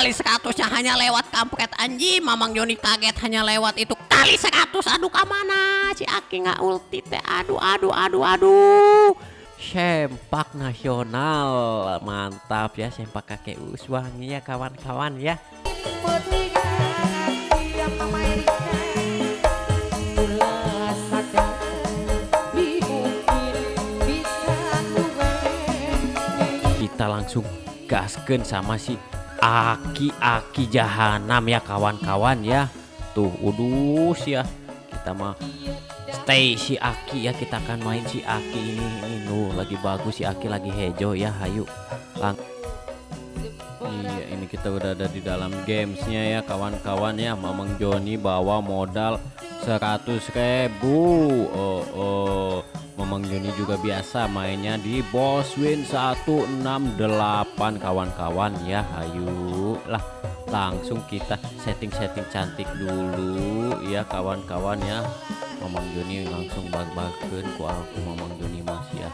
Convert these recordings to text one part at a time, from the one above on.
kali 100 nya hanya lewat kampret anjing. Mamang Joni kaget hanya lewat itu. Kali 100 aduh ke mana? Si Aki nggak ulti teh. Aduh aduh aduh aduh. Sempak nasional mantap ya sempak kakek uswangi ya kawan-kawan ya. Kita langsung gasken sama si aki-aki jahanam ya kawan-kawan ya. Tuh udus ya. Kita mah stay si Aki ya. Kita akan main si Aki ini. Ini nuh lagi bagus si Aki lagi hejo ya. Hayu lang kita udah ada di dalam gamesnya ya kawan-kawan ya. Mamang Joni bawa modal 100 ribu. Oh oh. Mamang Joni juga biasa mainnya di boss win 168 kawan-kawan ya. Hayu lah langsung kita setting-setting cantik dulu ya kawan-kawan ya. Mamang Joni langsung bag-bagen ku aku Mamang Joni masih ya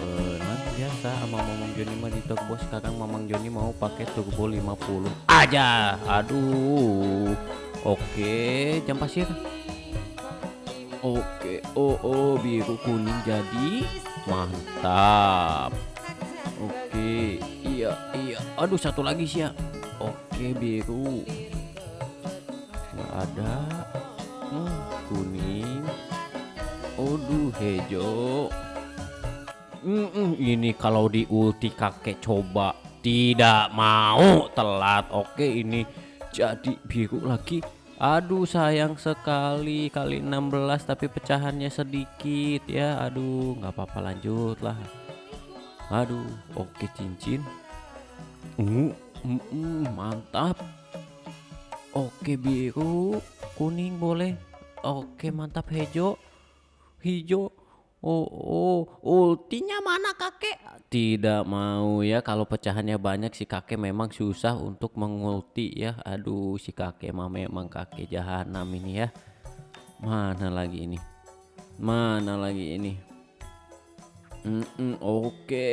Heeh, nah biasa sama Mamang Joni mah di Togbo sekarang Mamang Joni mau pakai Turbo 50 aja aduh oke jam pasir Oke, oh oh biru kuning jadi mantap. Oke, iya iya. Aduh satu lagi sih ya. Oke biru. Nggak ada. Hmm, kuning. Aduh hijau. Mm -mm, ini kalau di ulti kakek coba tidak mau. Telat. Oke ini jadi biru lagi. Aduh sayang sekali kali 16 tapi pecahannya sedikit ya. Aduh nggak apa-apa lanjut lah aduh oke cincin. Uh, uh, mantap. Oke biru kuning boleh. Oke mantap hijau. Hijau Oh, oh, ultinya mana kakek? Tidak mau ya kalau pecahannya banyak si kakek memang susah untuk mengulti ya. Aduh si kakek mah memang kakek jahanam ini ya. Mana lagi ini? Mana lagi ini? Mm -mm, Oke.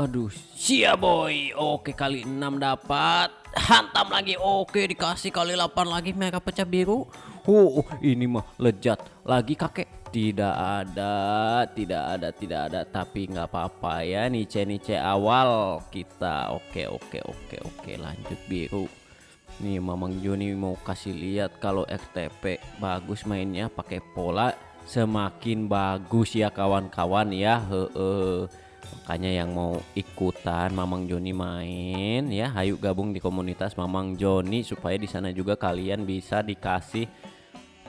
Aduh, sia boy. Oke kali 6 dapat. Hantam lagi. Oke dikasih kali 8 lagi merah pecah biru. Oh, ini mah lejat. Lagi kakek tidak ada, tidak ada, tidak ada. Tapi nggak apa-apa ya. Nice nice awal kita. Oke, oke, oke, oke. Lanjut biru. Nih Mamang Joni mau kasih lihat kalau RTP bagus mainnya pakai pola semakin bagus ya kawan-kawan ya. Heeh. Makanya yang mau ikutan Mamang Joni main ya, hayu gabung di komunitas Mamang Joni supaya di sana juga kalian bisa dikasih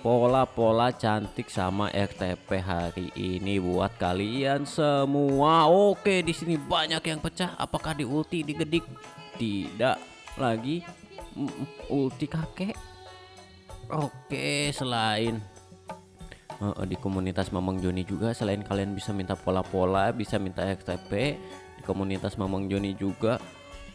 pola-pola cantik sama RTP hari ini buat kalian semua. Oke, di sini banyak yang pecah. Apakah di ulti digedik? Tidak lagi mm, ulti kakek. Oke, selain uh, di komunitas Mamang Joni juga selain kalian bisa minta pola-pola, bisa minta RTP, di komunitas Mamang Joni juga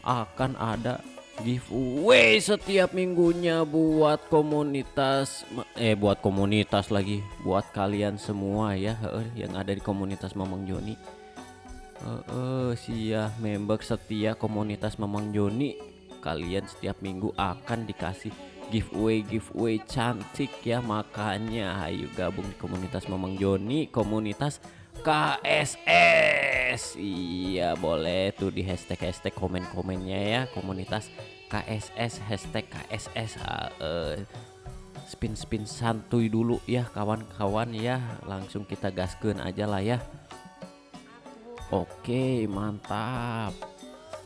akan ada giveaway setiap minggunya buat komunitas eh buat komunitas lagi buat kalian semua ya yang ada di komunitas Mamang Joni. Uh, uh, sia member setia komunitas Mamang Joni. Kalian setiap minggu akan dikasih giveaway giveaway cantik ya makanya ayo gabung di komunitas Mamang Joni komunitas KSS iya boleh tuh di hashtag hashtag komen komennya ya. Komunitas KSS hashtag KSS uh, spin spin santuy dulu ya kawan-kawan ya. Langsung kita gaskan aja lah ya. Oke mantap.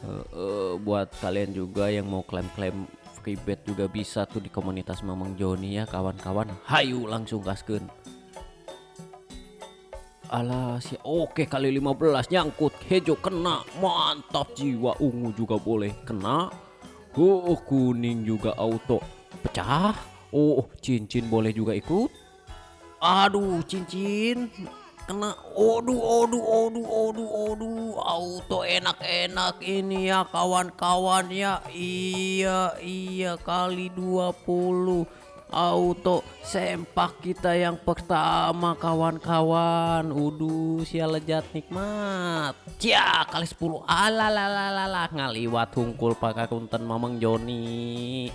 Uh, uh, buat kalian juga yang mau klaim-klaim free bet juga bisa tuh di komunitas Mamang Joni ya kawan-kawan. Hayu langsung gaskan Alah si oke kali 15 nyangkut. Hejo kena. Mantap jiwa ungu juga boleh kena. Oh kuning juga auto. Pecah. Oh cincin boleh juga ikut. Aduh cincin. Kena. Oduh oduh oduh oduh oduh auto enak-enak ini ya kawan-kawan ya. Iya iya kali 20 auto sempak kita yang pertama kawan-kawan. Uduh sia lejat nikmat. Cia kali 10 alalalala ngaliwat hungkul pakai kunten mamang Joni.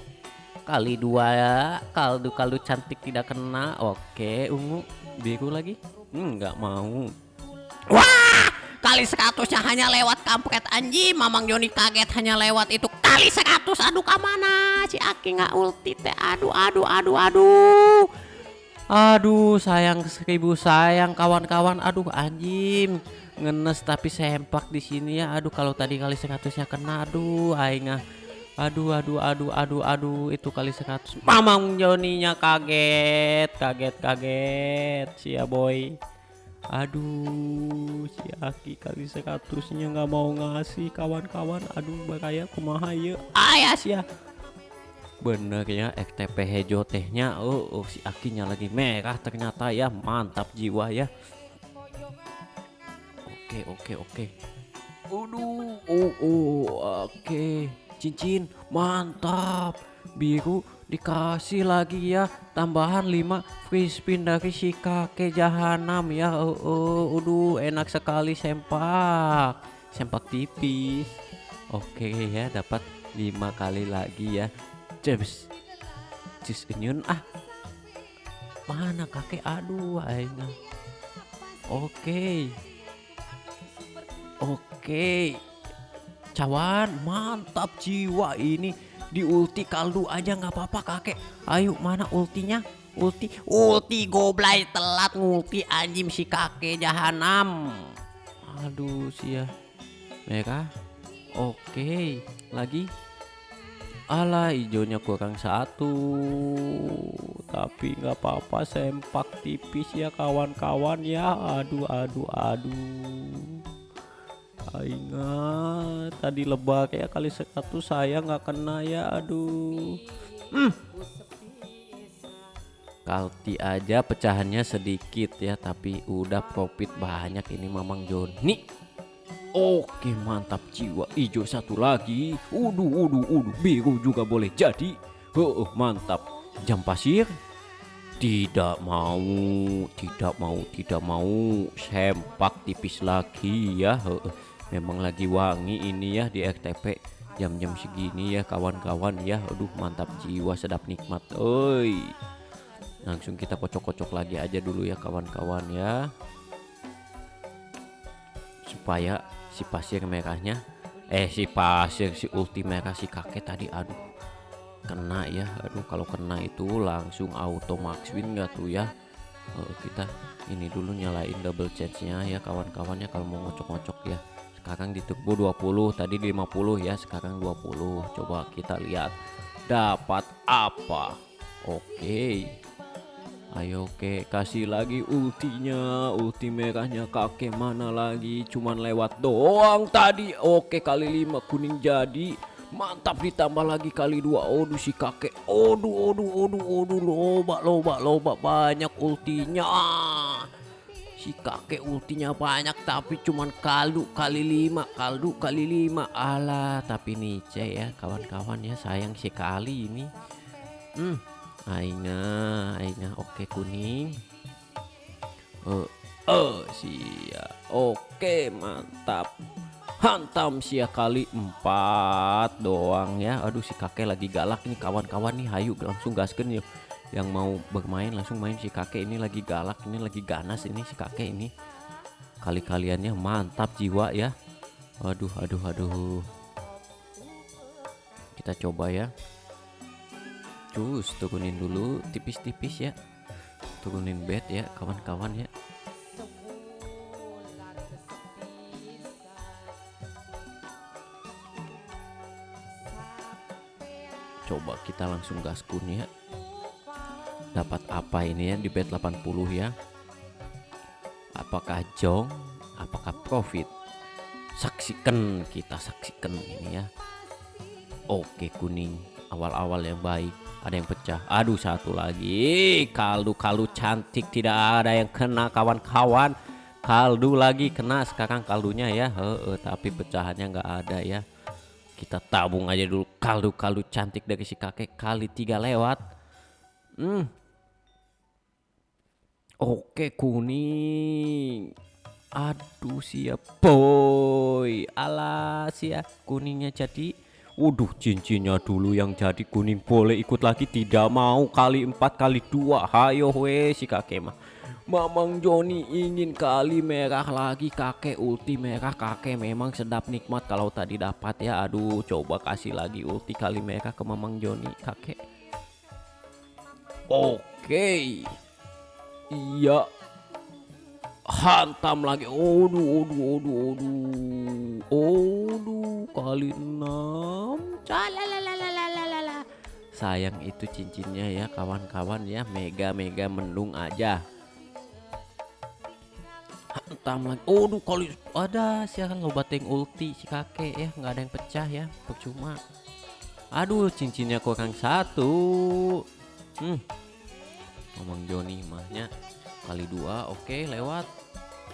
Kali dua ya kaldu-kaldu cantik tidak kena. Oke ungu biru lagi. Nggak mau. Wah, kali seratusnya hanya lewat kampret anjing. Mamang Joni kaget hanya lewat itu kali seratus. Aduh ke mana? Si Aki nggak ulti teh. Aduh, aduh, aduh, aduh. Aduh sayang seribu sayang kawan-kawan aduh anjing ngenes tapi sempak di sini ya aduh kalau tadi kali seratusnya kena aduh aing ah. aduh aduh aduh aduh aduh itu kali seratus mamang Joninya kaget kaget kaget sia boy aduh si Aki kali seratusnya nggak mau ngasih kawan-kawan. Aduh bahaya kumaha ya ayah sia bener ya FTP hejo tehnya oh, oh si akinya lagi merah ternyata ya. Mantap jiwa ya. Oke oke oke. Aduh, oh, oh, oke, cincin, mantap, biru dikasih lagi ya, tambahan 5 free spin dari si kakek jahanam ya, oh, oh, aduh, enak sekali sempak, sempak tipis, oke ya, dapat lima kali lagi ya, James Jus Union ah Mana kakek? Aduh aina Oke. Oke. Cawan mantap jiwa ini Di ulti kaldu aja nggak apa-apa kakek. Ayo mana ultinya? Ulti Ulti goblay telat ngulti anjing si kakek jahanam. Aduh sia Mereka? Oke Lagi? Alah hijaunya kurang satu. Tapi nggak apa-apa sempak tipis ya kawan-kawan ya. Aduh aduh aduh Ingat tadi lebak ya kali satu saya nggak kena ya aduh. Hmm. Kalti aja pecahannya sedikit ya Tapi udah profit banyak ini Mamang Joni. Oke mantap jiwa hijau satu lagi. Uduh uduh uduh biru juga boleh jadi. Oh mantap. Jam pasir? Tidak mau Tidak mau tidak mau. Sempak tipis lagi ya Memang lagi wangi ini ya di RTP Jam-jam segini ya kawan-kawan ya. Aduh mantap jiwa sedap nikmat. Oi. Langsung kita kocok-kocok lagi aja dulu ya kawan-kawan ya. Supaya si pasir merahnya eh si pasir si ulti merah si kakek tadi aduh. Kena ya aduh kalau kena itu langsung auto max win enggak tuh ya? Uh, kita ini dulu nyalain double chance nya ya kawan-kawannya kalau mau ngocok-ngocok ya sekarang di turbo 20 tadi di 50 ya sekarang 20 coba kita lihat dapat apa? Oke. Okay. Ayo oke kasih lagi ultinya. Ulti merahnya kakek mana lagi? Cuman lewat doang tadi. Oke kali lima kuning jadi. Mantap ditambah lagi kali dua. Aduh si kakek. Aduh aduh aduh aduh Loba loba loba. Banyak ultinya Si kakek ultinya banyak Tapi cuman kaldu kali lima Kaldu kali lima Alah tapi nice ya kawan-kawan ya Sayang sekali ini Hmm Aina, Aina, oke kuning. Oh, oh sia, oke mantap. Hantam sia kali empat doang ya. Aduh si kakek lagi galak nih kawan-kawan nih. Hayu langsung gaskan yuk. Yang mau bermain langsung main si kakek ini lagi galak ini lagi ganas ini si kakek ini. Kali kaliannya mantap jiwa ya. Aduh, aduh, aduh. Kita coba ya. Cus turunin dulu tipis-tipis ya Turunin bed ya kawan-kawan ya Coba kita langsung gaskun ya Dapat apa ini ya di bed 80 ya? Apakah jong Apakah profit? Saksikan kita saksikan ini ya. Oke kuning. Awal-awal yang baik. Ada yang pecah. Aduh satu lagi. Kaldu-kaldu cantik. Tidak ada yang kena kawan-kawan. Kaldu lagi kena sekarang kaldunya ya. He -he, tapi pecahannya nggak ada ya. Kita tabung aja dulu kaldu-kaldu cantik dari si kakek. Kali tiga lewat. Hmm. Oke kuning. Aduh siap boy. Alas ya kuningnya jadi. Waduh cincinnya dulu yang jadi kuning boleh ikut lagi tidak mau kali empat kali dua. Hayo we si kakek mah. Mamang Joni ingin kali merah lagi kakek ulti merah kakek memang sedap nikmat kalau tadi dapat ya aduh coba kasih lagi ulti kali merah ke Mamang Joni kakek Oke Iya. Hantam lagi. Oduh, oduh, oduh, oduh. Oduh, kali enam. Sayang itu cincinnya ya kawan-kawan ya. Mega-mega mendung aja. Hantam lagi. Oduh, kali ada siakan lo bateng ulti si kakek ya. nggak ada yang pecah ya. Percuma. Aduh, cincinnya kurang satu. Hmm ngomong Joni mahnya. Kali dua oke lewat.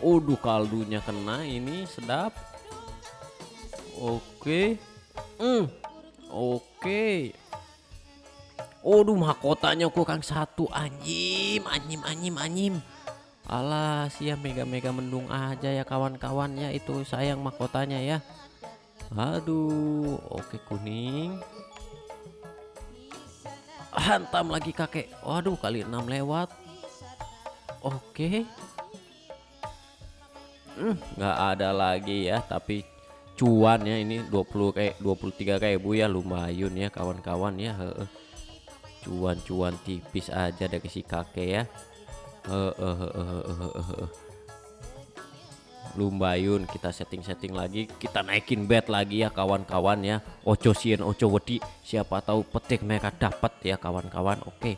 Aduh kaldunya kena ini sedap. Oke. Hmm. Oke. Aduh mahkotanya kurang satu. Anjim anjim anjim anjim. Alah sia mega-mega mendung aja ya kawan-kawan ya itu sayang mahkotanya ya. Aduh oke kuning Hantam lagi kakek. Waduh kali 6 lewat. Oke. Hmm, nggak ada lagi ya tapi cuan ya ini 20 kayak 23 ribu ya lumayan ya kawan-kawan ya cuan-cuan tipis aja dari si kakek ya Lumbayun kita setting-setting lagi kita naikin bed lagi ya kawan-kawan ya. Oco sien Oco wedi siapa tahu petik mereka dapat ya kawan-kawan. Oke.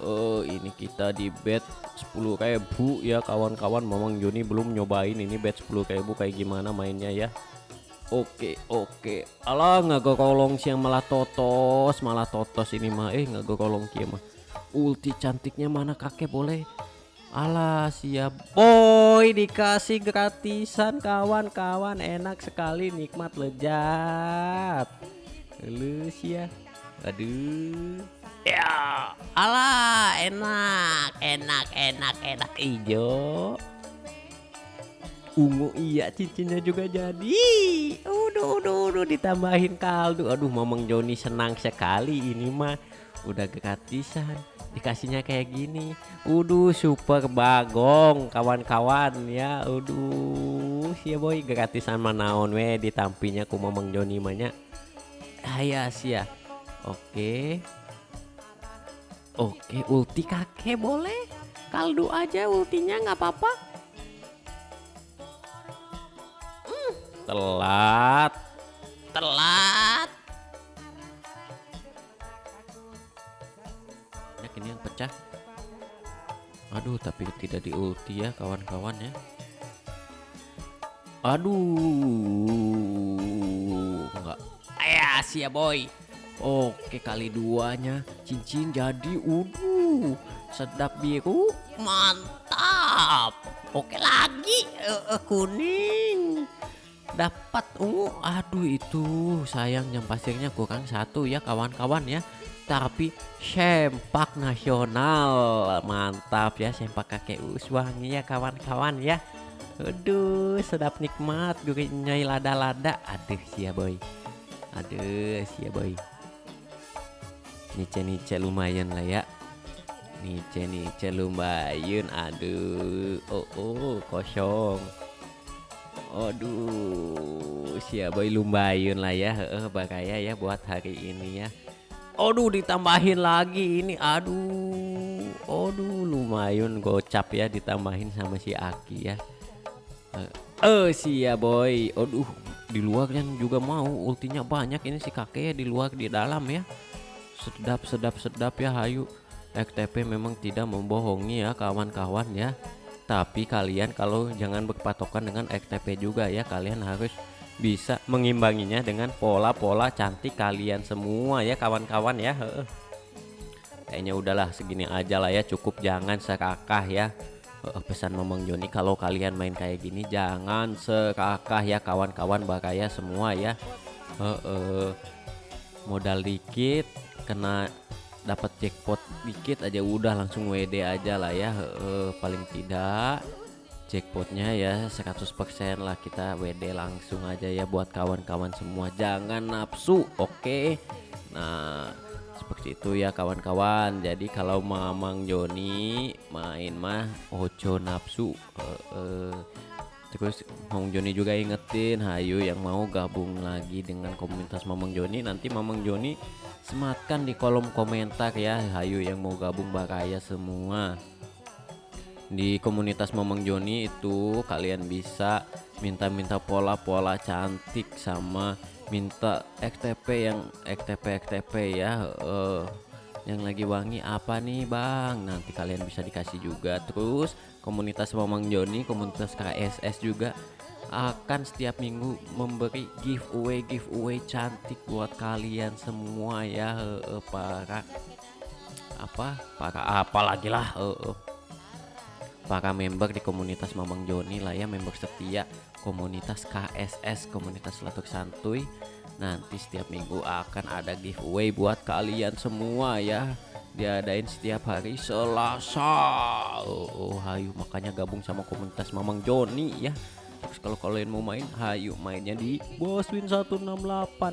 Uh, ini kita di bed 10 ribu ya kawan-kawan. Mamang Joni belum nyobain ini bed 10 ribu kayak gimana mainnya ya. Oke oke. Alah nggak kolong siang malah totos malah totos ini mah. Eh nggak kolong kia mah. Ulti cantiknya mana kakek boleh Alah siap. Boy dikasih gratisan kawan-kawan. Enak sekali nikmat lezat. Lulus ya. Aduh. Ya. Alah enak enak enak enak. Hijau ungu iya cincinnya juga jadi. Udah udah udah ditambahin kaldu. Aduh mamang Joni senang sekali ini mah. Udah gratisan dikasihnya kayak gini. Uduh super bagong kawan-kawan. Ya Uduh. Si boy. Gratisan manaon we. Ditampinya ku Mamang Joni manya. Aya sia Oke. Oke ulti kakek boleh. Kaldu aja ultinya nggak apa-apa. Hmm, telat. Telat pecah aduh tapi tidak di ulti ya kawan-kawan ya. Aduh. Enggak. Ya sih ya boy. Oke kali duanya. Cincin jadi uduh. Sedap biru. Mantap. Oke lagi. Uh, kuning. Dapat ungu. Aduh itu sayang yang pasirnya kurang satu ya kawan-kawan ya tapi sempak nasional. Mantap ya sempak kakek uswangi ya kawan-kawan ya. Aduh sedap nikmat gurihnya lada-lada. Aduh sia boy. Aduh sia boy. Nice nice lumayan lah ya. Nice nice lumayan aduh. Oh oh kosong. Aduh sia boy lumayan lah ya. Eh bakaya ya buat hari ini ya Aduh ditambahin lagi ini. Aduh. Aduh lumayan gocap ya ditambahin sama si Aki ya. Eh uh, si ya boy. Aduh di luar kan juga mau. Ultinya banyak ini si kakek ya di luar di dalam ya. Sedap sedap sedap ya hayu. XTP memang tidak membohongi ya kawan-kawan ya. Tapi kalian kalau jangan berpatokan dengan XTP juga ya kalian harus bisa mengimbanginya dengan pola-pola cantik kalian semua ya kawan-kawan ya. Kayaknya udahlah segini aja lah ya cukup. Jangan serakah ya. Pesan Momong Joni kalau kalian main kayak gini jangan serakah ya kawan-kawan bakaya semua ya. Modal dikit kena dapat jackpot dikit aja udah langsung WD aja lah ya. Paling tidak jackpotnya ya 100% lah kita WD langsung aja ya buat kawan-kawan semua. Jangan nafsu oke? Nah seperti itu ya kawan-kawan. Jadi kalau Mamang Joni main mah ojo nafsu. Eh, eh. terus Mamang Joni juga ingetin hayu yang mau gabung lagi dengan komunitas Mamang Joni nanti Mamang Joni sematkan di kolom komentar ya. Hayu yang mau gabung bakaya semua di komunitas Mamang Joni itu kalian bisa minta-minta pola-pola cantik sama minta XTP yang XTP XTP ya. Eh, yang lagi wangi apa nih Bang? Nanti kalian bisa dikasih juga. Terus komunitas Mamang Joni komunitas KSS juga akan setiap minggu memberi giveaway giveaway cantik buat kalian semua ya. Eh, eh, para apa? Para apa lagi lah? Eh, eh para member di komunitas Mamang Joni lah ya member setia komunitas KSS komunitas Latuk Santuy. Nanti setiap minggu akan ada giveaway buat kalian semua ya. Diadain setiap hari Selasa. Oh, oh hayu makanya gabung sama komunitas Mamang Joni ya terus kalau kalian mau main hayu mainnya di Boswin 168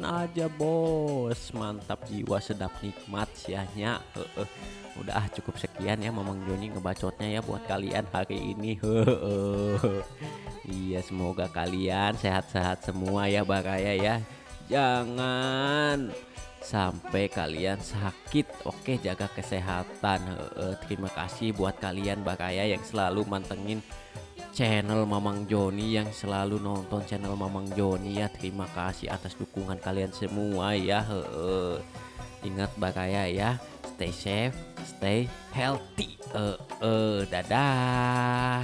aja bos. Mantap jiwa sedap nikmat sianya Heeh. udah ah, cukup sekian ya Mamang Joni ngebacotnya ya buat kalian hari ini. Iya semoga kalian sehat-sehat semua ya Baraya ya. Jangan sampai kalian sakit. Oke jaga kesehatan. Terima kasih buat kalian Baraya yang selalu mantengin channel Mamang Joni yang selalu nonton channel Mamang Joni ya. Terima kasih atas dukungan kalian semua ya Heeh. ingat Baraya ya stay safe stay healthy eh, dadah